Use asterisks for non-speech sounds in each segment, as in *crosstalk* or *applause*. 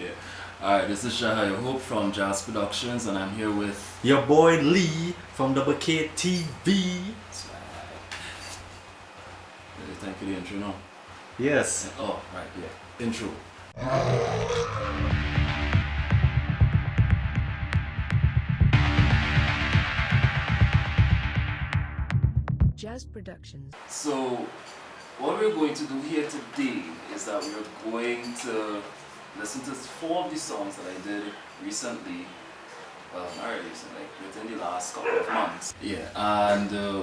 yeah. Alright, this is Shahaya Hope from Jazz Productions and I'm here with your boy Lee from Double K TV. Thank you the intro now. Yes. Oh, right, yeah. Intro. Jazz Productions. So, what we're going to do here today is that we're going to listen to four of the songs that I did recently. Well, not really recently, like within the last couple of months. Yeah, and uh,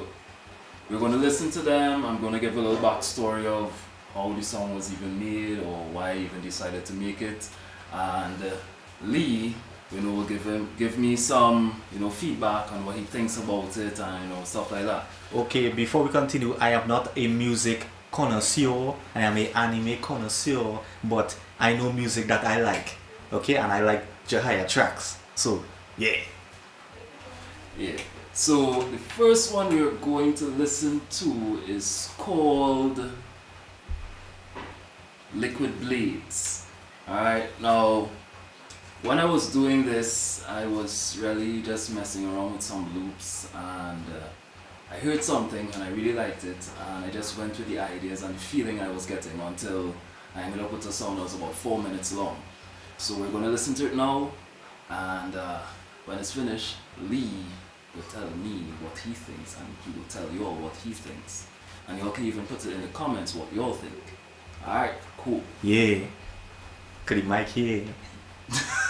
we're going to listen to them. I'm going to give a little backstory of how the song was even made or why I even decided to make it. And uh, Lee, you know, will give him give me some, you know, feedback on what he thinks about it and you know stuff like that. Okay, before we continue, I am not a music connoisseur. I am a anime connoisseur, but I know music that I like. Okay, and I like Jahaya tracks. So yeah. Yeah. So the first one we're going to listen to is called Liquid Blades. Alright, now when I was doing this, I was really just messing around with some loops and uh, I heard something and I really liked it and I just went with the ideas and the feeling I was getting until I ended up with a song that was about 4 minutes long. So we're going to listen to it now and uh, when it's finished, Lee will tell me what he thinks and he will tell you all what he thinks. And y'all can even put it in the comments what y'all think. Alright, cool. Yeah. Could he mic *laughs*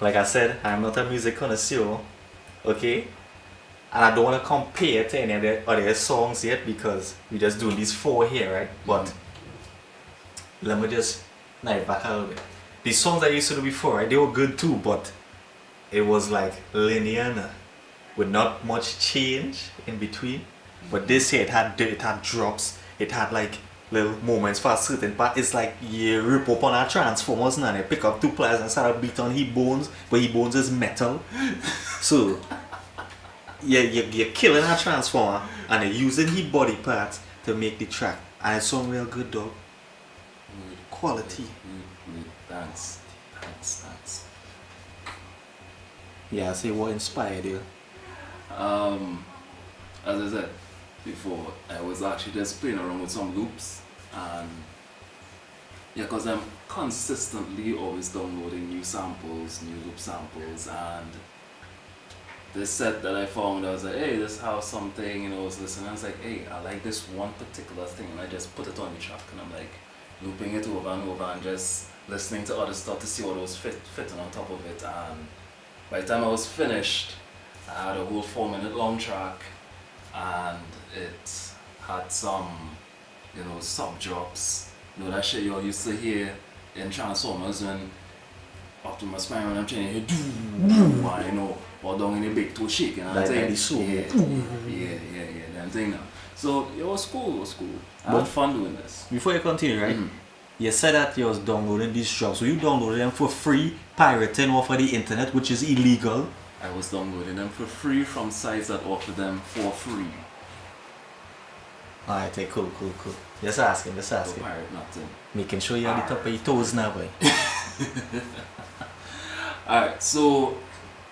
like I said, I'm not a music connoisseur. Okay? And I don't want to compare to any of the other songs yet because we're just doing these four here, right? But let me just knife back a little bit. The songs I used to do before, right, they were good too, but it was like linear with not much change in between. But this here, it had it had drops, it had like little moments for a certain part. It's like you rip up on a transformers and they pick up two players and start a beat on his bones, but he bones is metal. *laughs* so yeah, you, you're killing a transformer and you're using his body parts to make the track. And it's some real good dog. Wood. Quality. Wood, wood. Thanks. Thanks, thanks. Yeah, say what inspired you. Um, as I said before, I was actually just playing around with some loops and yeah, because I'm consistently always downloading new samples, new loop samples, and this set that I found, I was like, hey, this has something, you know, I was listening, I was like, hey, I like this one particular thing, and I just put it on the track, and I'm like looping it over and over and just listening to other stuff to see what was fit, fitting on top of it, and by the time I was finished, I had a whole four minute long track and it had some, you know, sub drops. You know, that shit you all used to hear in Transformers when Optimus Prime and I'm trying to hear doo, and, you know, or down in the big toe shaking and Like thing. soul. Yeah, yeah, yeah, yeah, that thing now. So it was cool, it was cool. I But- had fun doing this. Before you continue, right? Mhm. You said that you was downloading these drops. So you downloaded them for free, pirating off of the internet, which is illegal. I was downloading them for free from sites that offer them for free. Alright, hey, cool, cool, cool. Just asking, just asking. pirate nothing. Making sure you're on the top of your toes now, boy. *laughs* Alright, so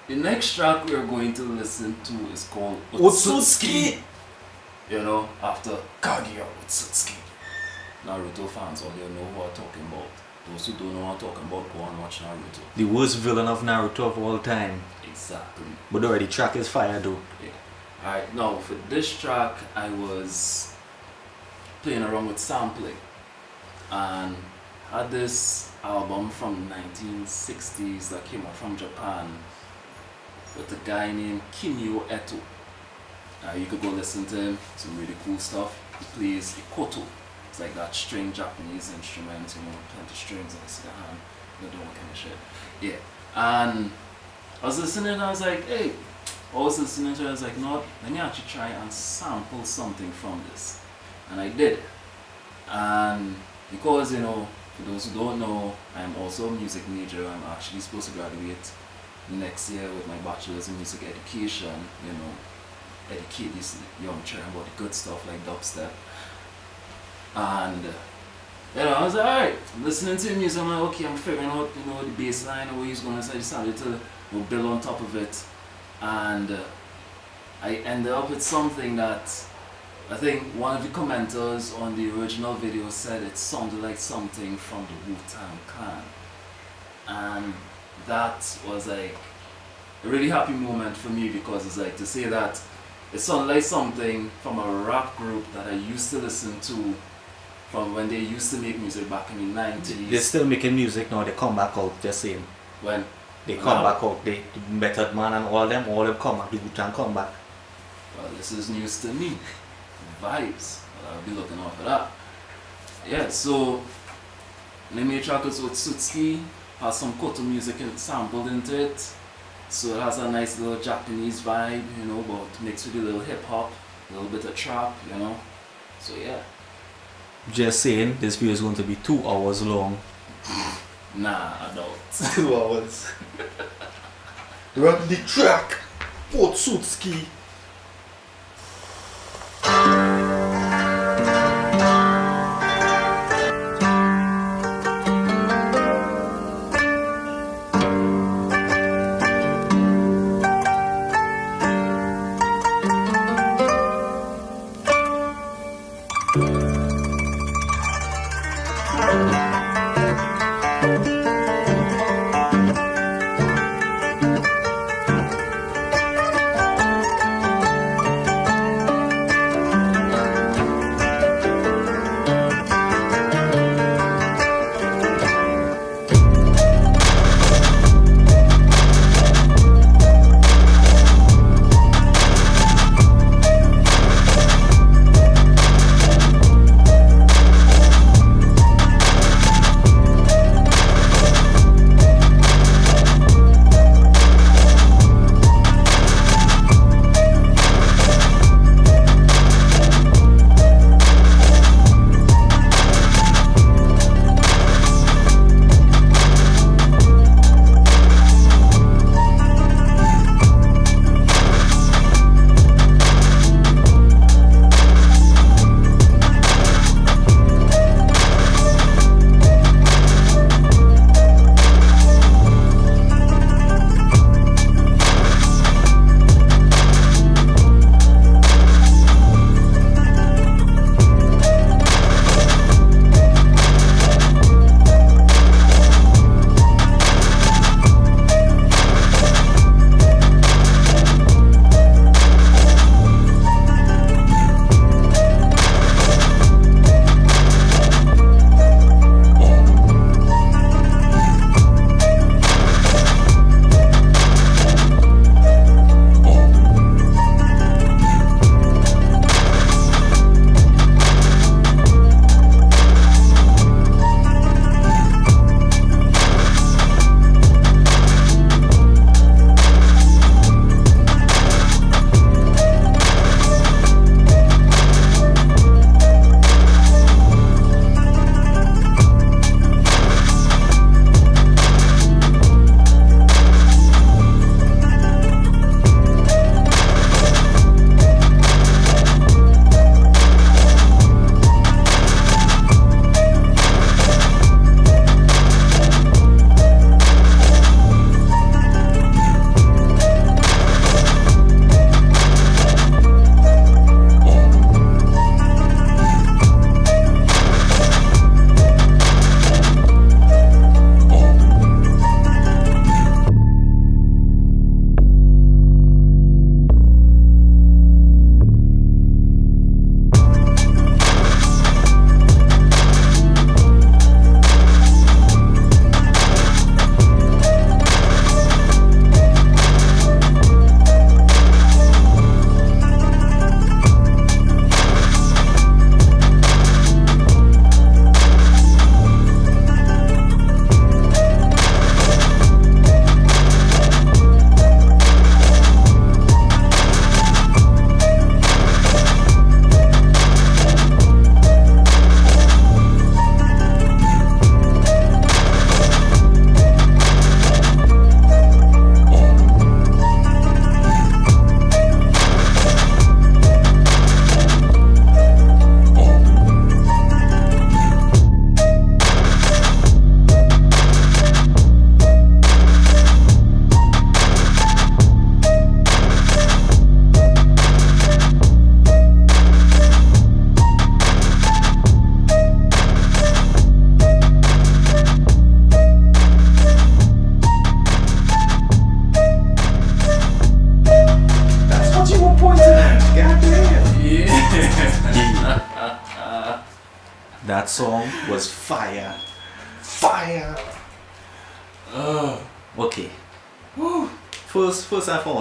the next track we are going to listen to is called Otsutsuki. You know, after Kaguya Otsutsuki. Naruto fans all you know who I'm talking about. Those who don't know what I'm talking about, go and watch Naruto. The worst villain of Naruto of all time. Exactly. But already track is fire though. Yeah. Alright, now for this track, I was playing around with sampling and had this album from 1960s that came out from Japan with a guy named Kimio Eto. Uh, you could go listen to him, some really cool stuff. He plays a koto. It's like that string Japanese instrument, you know, plenty strings and it's the hand, you know, doing kind of shit. Yeah. And I was listening and I was like, hey, I was listening to it, I was like, no, let me actually try and sample something from this. And I did. And because, you know, for those who don't know, I'm also a music major. I'm actually supposed to graduate next year with my bachelor's in music education, you know, educate these young children about the good stuff like dubstep. And you know, I was like, alright, listening to music, I'm like, okay, I'm figuring out, you know, the bass line, where he's going, so I decided to know, build on top of it. And uh, I ended up with something that I think one of the commenters on the original video said it sounded like something from the Wu-Tang Clan. And that was like a really happy moment for me because it's like to say that it sounded like something from a rap group that I used to listen to from when they used to make music back in the 90s. They're still making music now, they come back out, just saying. when They come Wow. back out, they, the Method Man and all them, all them come back, the Wu-Tang come back. Well, this is news to me. Vibes. Well, I'll be looking out for that. Yeah, so Name track is Otsutsuki, has some koto music sampled into it. So it has a nice little Japanese vibe, you know, but mixed with a little hip hop, a little bit of trap, you know. So yeah. Just saying, this video is going to be two hours long. *laughs* Nah, no. *laughs* Two hours. Run the track! Port suit ski!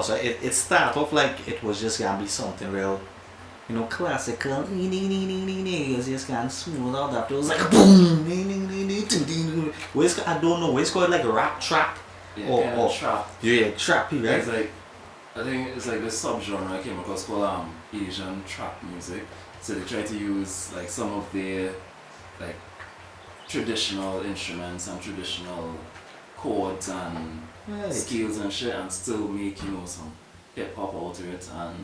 First and foremost, right, it, it started off like it was just gonna be something real, you know, classical. It's just of smooth out after it was like boom. Where's I don't know. Where's called like a rap trap yeah, or, or trap. yeah, yeah, trappy, right? It's like I think it's like this subgenre I came across called um Asian trap music. So they try to use like some of their like traditional instruments and traditional chords and Right. scales and shit and still make, you know, some hip hop out of it and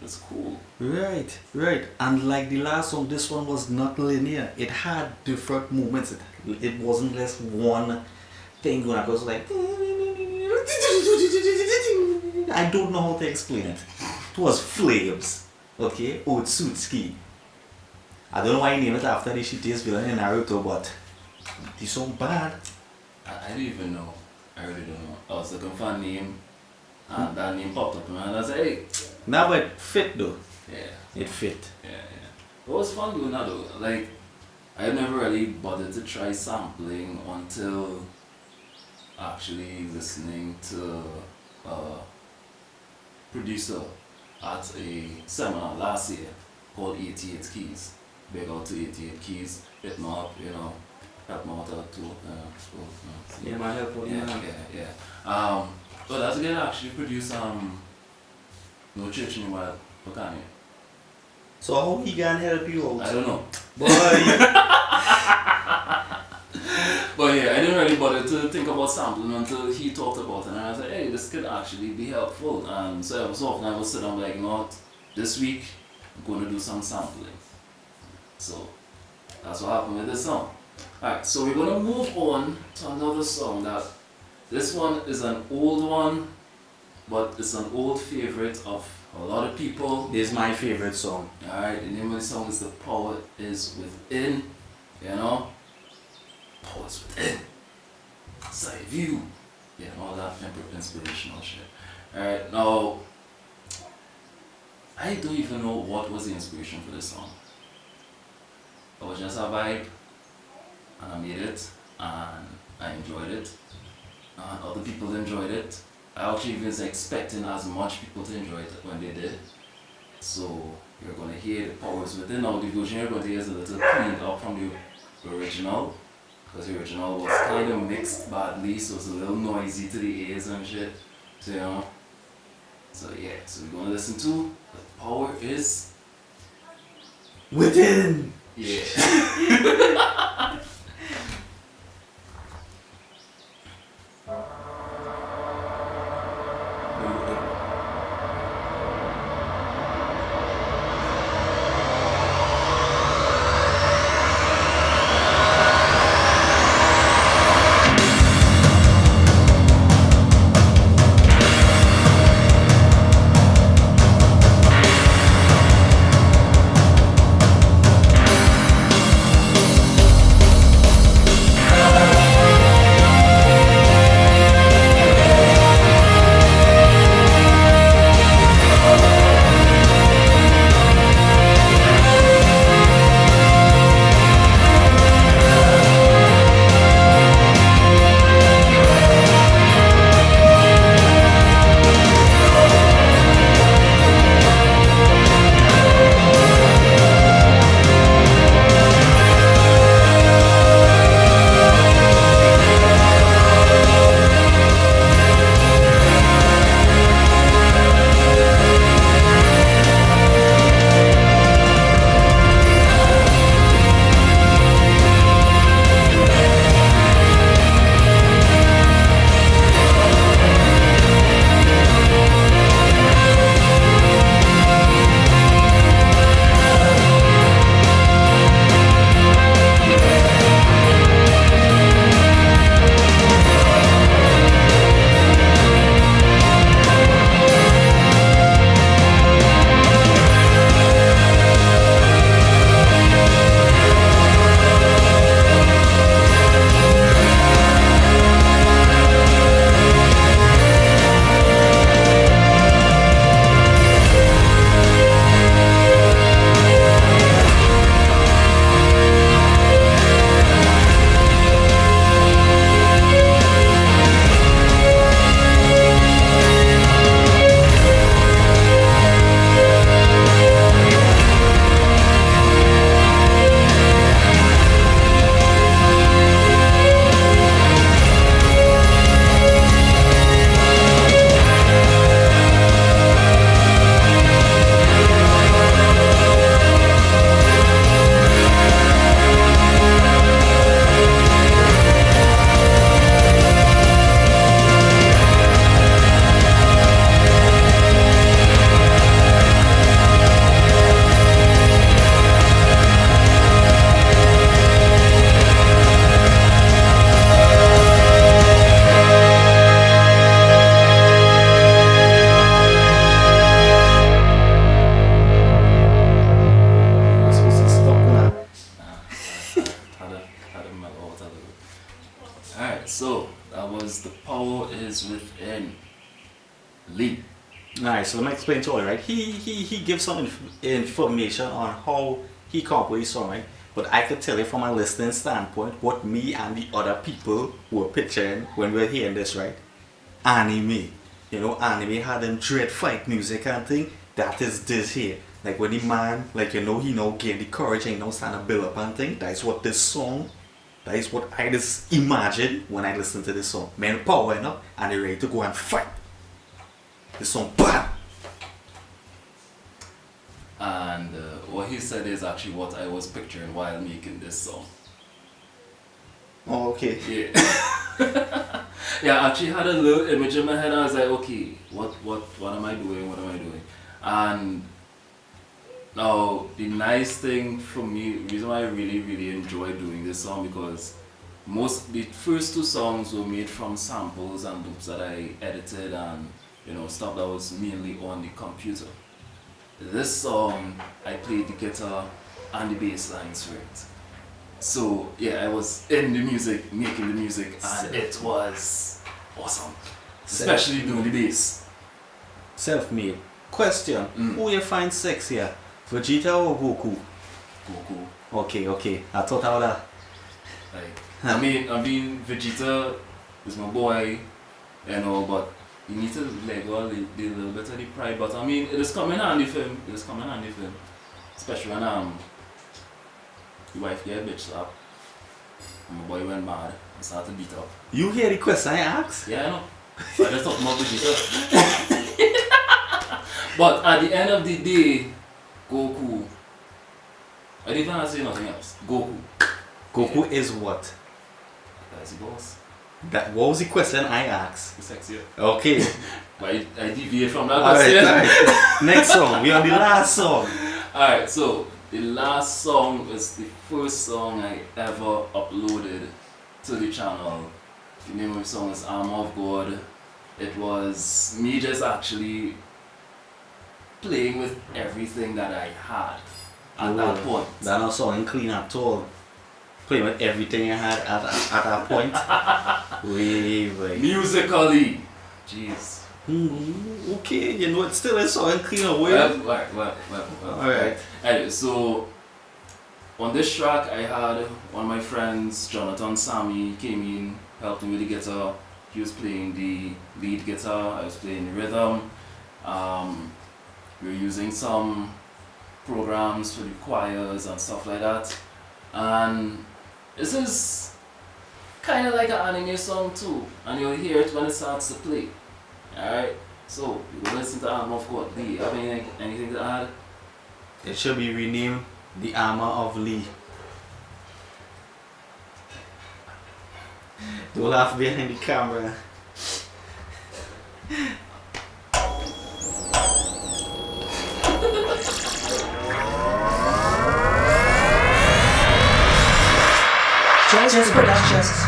it's cool. Right, right. And like the last song, this one was not linear. It had different movements. It, it wasn't just one thing going. It was like I don't know how to explain it. It was flames. Okay, Otsutsuki. I don't know why he named it after the shittiest villain in Naruto, but the song bad. I, I don't even know. I really don't know. I was looking for a name and that name popped up and I like, hey, Now it fit though. yeah. It fit. Yeah, yeah. It was fun doing that though. Like, I never really bothered to try sampling until actually listening to a producer at a seminar last year called 88 Keys. Big out to 88 Keys, hit me up, you know, help me out too. Uh, so, uh, Yeah, my help yeah, yeah, yeah. Um, but that's again actually produce um, No Church in the Wild, Wakani. So how he can help you out? I don't know. *laughs* Boy, *laughs* But yeah, I didn't really bother to think about sampling until he talked about it, and I was like, hey, this could actually be helpful. And so every so often I would sit down like, you know what, this week I'm going to do some sampling. So that's what happened with this song. Alright, so we're going to move on to another song that this one is an old one, but it's an old favorite of a lot of people. this is my favorite song. Alright, the name of the song is The Power Is Within. You know? Power is within. Side view. Yeah, and all that inspirational shit. Alright, now I don't even know what was the inspiration for this song. It was just a vibe Um, and I made it and I enjoyed it and other people enjoyed it. I actually was expecting as much people to enjoy it when they did. So you're gonna hear the powers within now the version you're gonna hear a little cleaned up from the original. Because the original was kind of mixed badly, so it's a little noisy to the ears and shit. So you know. So yeah, so we're gonna listen to the power is Within. yeah. *laughs* He he he gives some inf- information on how he composed his song? But I could tell you from a listening standpoint what me and the other people were picturing when we were hearing this, right? Anime. You know, anime had them dread fight music and thing. That is this here. Like when the man, like you know, he now gain the courage and now stand up build up and thing. That is what this song that is what I just imagine when I listen to this song. Men powering up and they're ready to go and fight. This song bam! And uh, what he said is actually what I was picturing while making this song. Oh, okay. Yeah. *laughs* yeah, I actually had a little image in my head. I was like, okay, what, what, what am I doing? What am I doing? And now the nice thing for me, reason why I really, really enjoy doing this song because most the first two songs were made from samples and loops that I edited and you know stuff that was mainly on the computer. This song I played the guitar and the bass lines for it. So yeah, I was in the music, making the music, and it was awesome. Especially doing the bass. Self-made. Question. Mm. Who you find sexier? Vegeta or Goku? Goku. Okay, okay. I thought I would have. Like, I mean, I mean, Vegeta is my boy, and all, but you need to let go a little, a little bit of the pride. But I mean, it is coming handy for him. It is coming handy for him. Especially when um, your wife get a bitch slap. And my boy went mad and started to beat up. You hear the question I asked? Yeah, I know. So I just about Vegeta. *laughs* but at the end of the day, Goku. I didn't even say nothing else. Goku. Goku is what? That's the boss. That what was the question I asked? Sexier. Okay. *laughs* But I, I deviate from that alright, question. alright. Next song. We are the last song. *laughs* Alright, so the last song is the first song I ever uploaded to the channel. The name of the song is Armor of God. It was me just actually playing with everything that I had at that point. That not song clean at all. Playing with everything I had at, at that point. *laughs* Wait, wait. Musically. Jeez. Hmm, okay, you know, it still is song clean away. Well, well, well, well, well. Alright. Anyway, so on this track, I had one of my friends, Jonathan Sammy, came in, helped me with the guitar. He was playing the lead guitar, I was playing the rhythm. Um, we were using some programs for the choirs and stuff like that. And this is kind of like an anime song too, and you'll hear it when it starts to play. Alright, so you listen to Armor of God. You have anything, anything to add? It should be renamed The Armor of Lee. Don't laugh behind the camera. *laughs* Jazz Productions.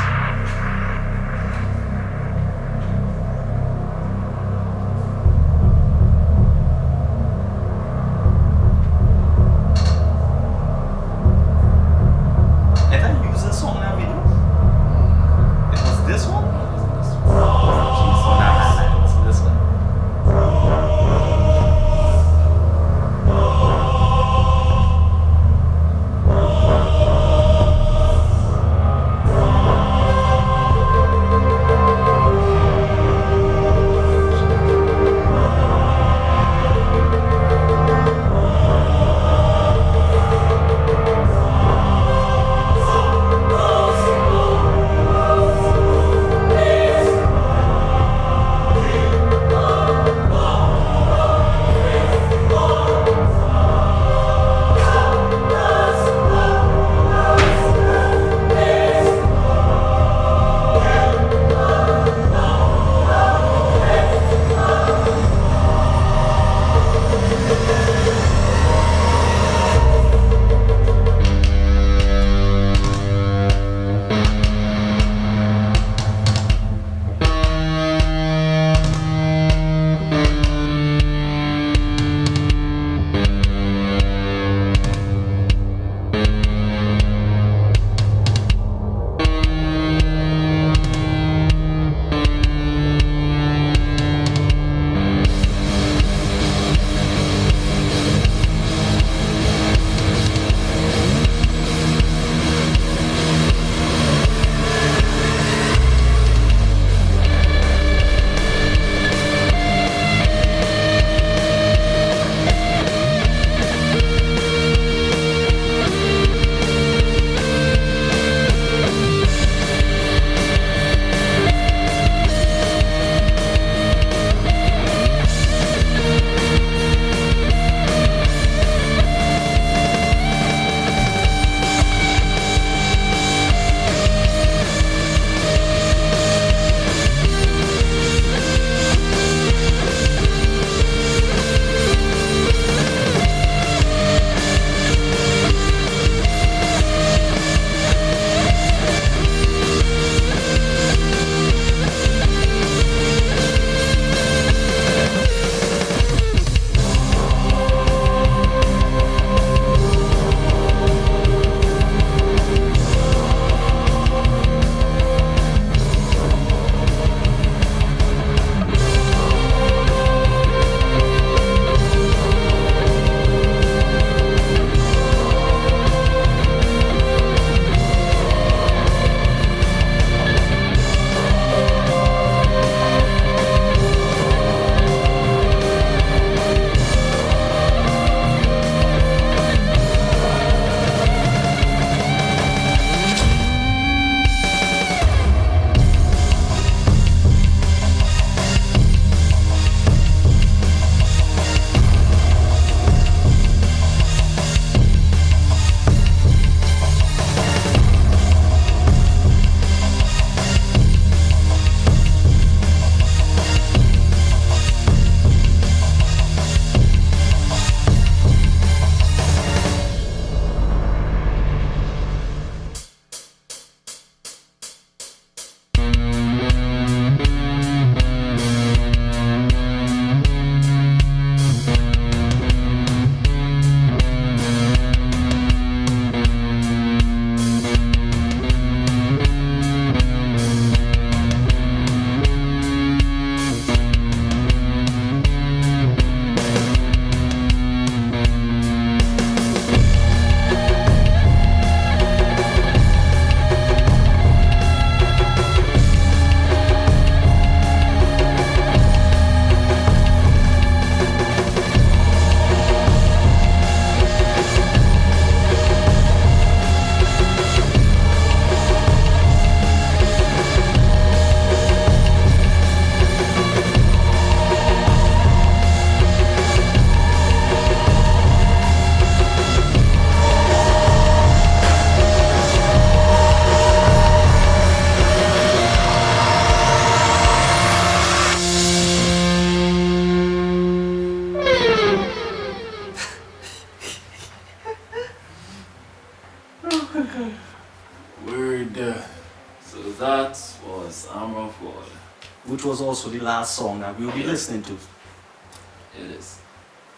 Also the last song that we'll be listening to. It is.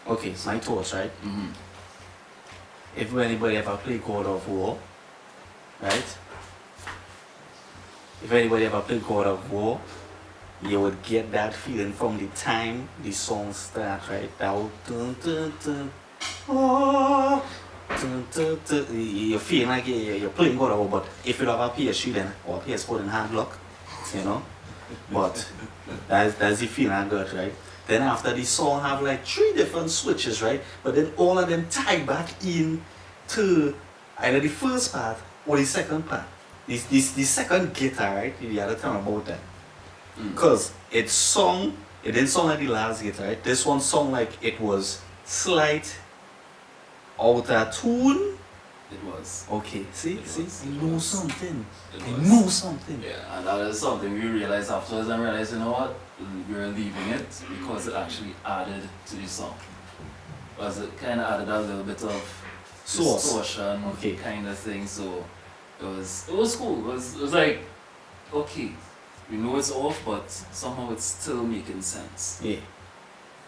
Okay, it's my thoughts, right? Mm-hmm. If anybody ever played God of War, right? If anybody ever played God of War, you would get that feeling from the time the song starts, right? That would dun, dun, dun, oh, dun, dun, dun. You're feeling like you're, playing God of War, but if you have a PS3 then, or PS4 then hand lock, you know? But that's, that's the feeling I got, right? Then after the song have like three different switches, right? But then all of them tie back in to either the first part or the second part. This this the second guitar, right? The other time about that. Mm. Cause it sung it didn't sound like the last guitar, right? This one sung like it was slight out of tune. It was. Okay, see, It see, was, you it know was. something. It You was. know something. Yeah, and that is something we realized afterwards and realized, you know what, we were leaving it because it actually added to the song. Because it kind of added a little bit of Sauce. distortion Okay. kind of thing, so it was it was cool. It was, it was like, okay, we know it's off, but somehow it's still making sense. Yeah.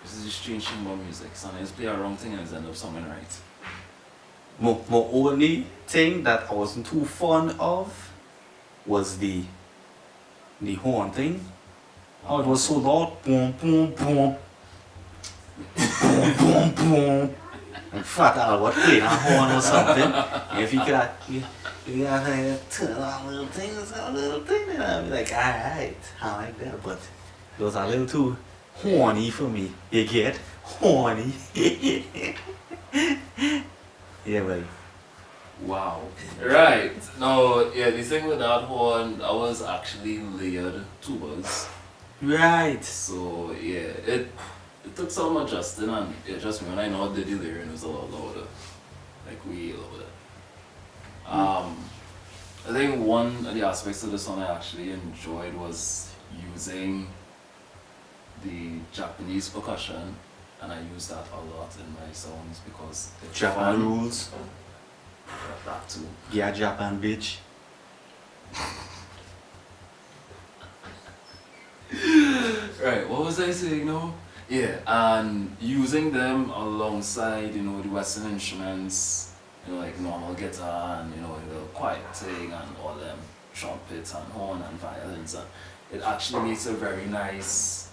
This is the strange thing about music. Sometimes you play a wrong thing and it's end up sounding right. My, my only thing that I wasn't too fond of was the the horn thing. Oh, it was so loud. Boom, boom, boom. boom, boom, boom. And fat what playing a horn or something. If you could you, you gotta like, turn on a little thing or some little thing, then I'd be like, alright, I like that. But it was a little too horny for me. You get horny. *laughs* yeah, well. Wow. Right. No, yeah, the thing with that horn, that was actually layered tubas. Right. So yeah, it it took some adjusting and it just me when I know the layering was a lot louder. Like way louder. Um I think one of the aspects of the song I actually enjoyed was using the Japanese percussion and I use that a lot in my songs because Japan rules. That too. Yeah, Japan bitch. Right, what was I saying now? Yeah, and using them alongside, you know, the Western instruments, you know, like normal guitar and, you know, the quiet thing and all them trumpets and horn and violins, and it actually makes a very nice,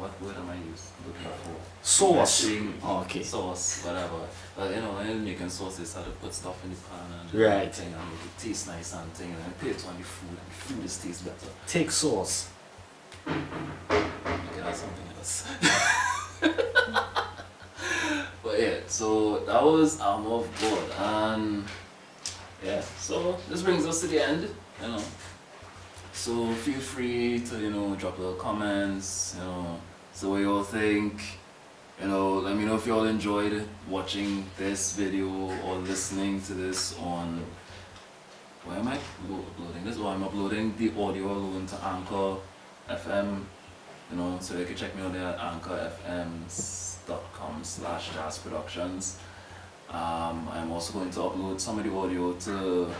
what word am I using, looking for? Sauce. Meshing, Oh, okay. Sauce, whatever. But, you know, when making sauce, they start to put stuff in the pan and Right. thing and make it taste nice and thing, and then put it on the food, and the food just tastes better. Take sauce. Okay, that's something else. *laughs* but yeah, so that was Armor of God, and yeah, so this brings us to the end, you know. So feel free to you know drop little comments, you know, so what you all think. You know, let me know if you all enjoyed watching this video or listening to this on. Where am I uploading this? Oh, I'm uploading the audio alone to Anchor FM you know, so you can check me out there at anchorfm.com slash jazz productions. Um, I'm also going to upload some of the audio to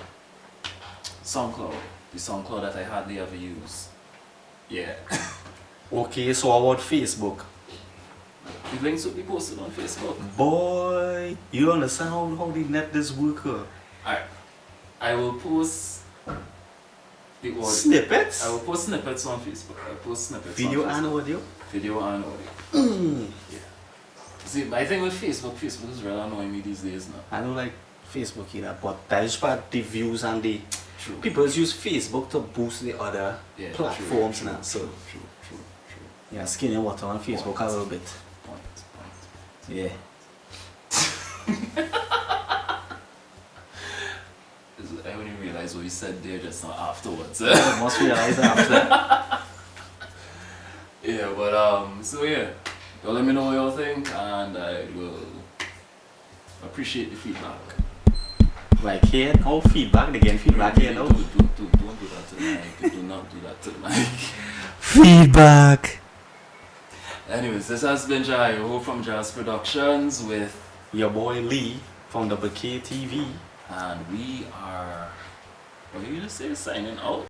SoundCloud, the SoundCloud that I hardly ever use. Yeah. *laughs* Okay, so about Facebook. the links will be posted on Facebook. Boy, you understand how, how the net this work? uh? Alright. I will post the audio. Snippets? I will post snippets on Facebook. I will post snippets Video and audio? Video and audio. Mm. Yeah. See, my thing with Facebook, Facebook is really annoying me these days now. I don't like Facebook either, but that is part the views and the True. people use Facebook to boost the other Yeah, platforms true, now. true, So true, true, true. Yeah, skinny water on Facebook a little bit. Point, point. Yeah. This *laughs* is- I only realized what you said there just now afterwards. I must realize after. *laughs* yeah, but um, so yeah, y'all let me know what y'all think, and I will appreciate the feedback. Like here, no feedback again, feedback here Don't, do, do, do, don't do that to the mic. Do not do that to the mic. *laughs* Feedback. Anyways, this has been Jayo from Jazz Productions with, Your boy Lee from the Bouquet TV. and we are. What are you gonna say? Signing out.